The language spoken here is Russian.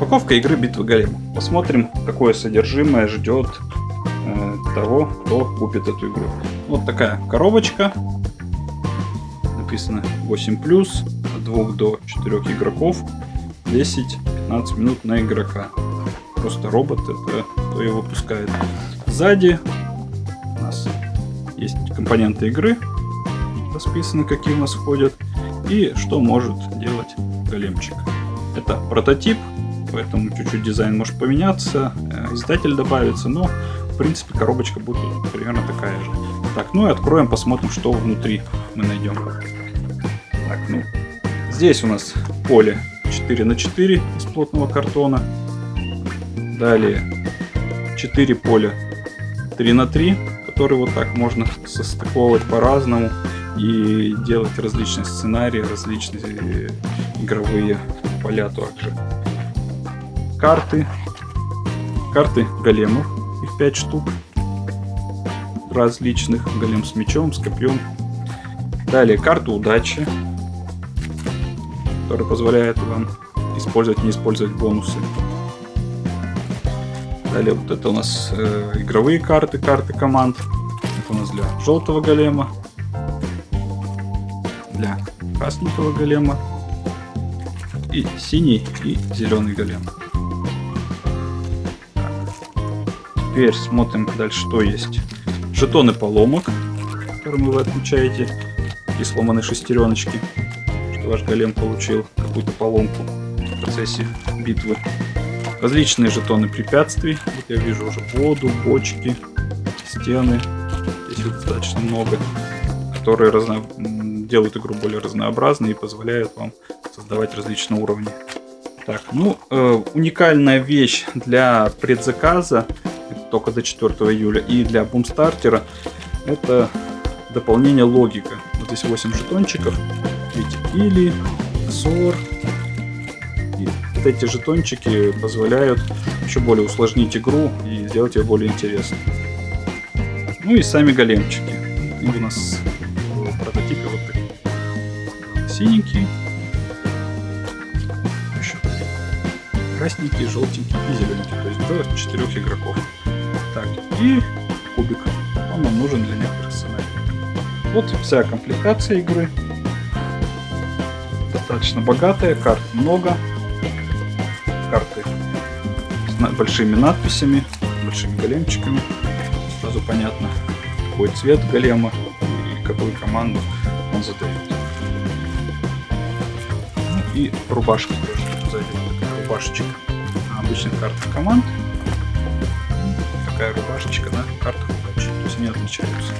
Распаковка игры Битвы Голем. Посмотрим, какое содержимое ждет э, того, кто купит эту игру. Вот такая коробочка. Написано 8 от 2 до 4 игроков. 10-15 минут на игрока. Просто робот, это кто его выпускает. Сзади у нас есть компоненты игры, расписаны, какие у нас входят, и что может делать големчик. Это прототип, поэтому чуть-чуть дизайн может поменяться, э, издатель добавится, но в принципе коробочка будет примерно такая же. Так, ну и откроем, посмотрим, что внутри мы найдем. Так, ну, здесь у нас поле 4 на 4 из плотного картона. Далее 4 поля 3 на 3, которые вот так можно состыковывать по-разному и делать различные сценарии, различные игровые поля также. Карты. Карты големов. Их 5 штук. Различных. Голем с мечом, с копьем. Далее карта удачи. Которая позволяет вам использовать, не использовать бонусы. Далее вот это у нас э, игровые карты, карты команд. Это у нас для желтого голема. Для красненького голема. И синий, и зеленый голем. Теперь смотрим дальше, что есть. Жетоны поломок, которыми вы отмечаете. Такие сломанные шестереночки, что ваш голем получил какую-то поломку в процессе битвы. Различные жетоны препятствий. Вот я вижу уже воду, бочки, стены. Здесь их достаточно много, которые разно... делают игру более разнообразной и позволяют вам создавать различные уровни. Так, ну, э, уникальная вещь для предзаказа только до 4 июля. И для бумстартера это дополнение логика. Вот здесь 8 жетончиков. Видите, или, сор. И вот эти жетончики позволяют еще более усложнить игру и сделать ее более интересной. Ну и сами големчики. И у нас в прототипе вот такие. Синенький. Еще красненький, желтенький и зелененький. То есть до 4 игроков. Так, и кубик. Он нам нужен для некоторых сценариев. Вот вся комплектация игры. Достаточно богатая, карт много. Карты с большими надписями, большими големчиками. Сразу понятно, какой цвет голема и какую команду он задает. Ну и рубашка тоже рубашечка. На обычных картах команд рубашечка на картах. То есть они отличаются.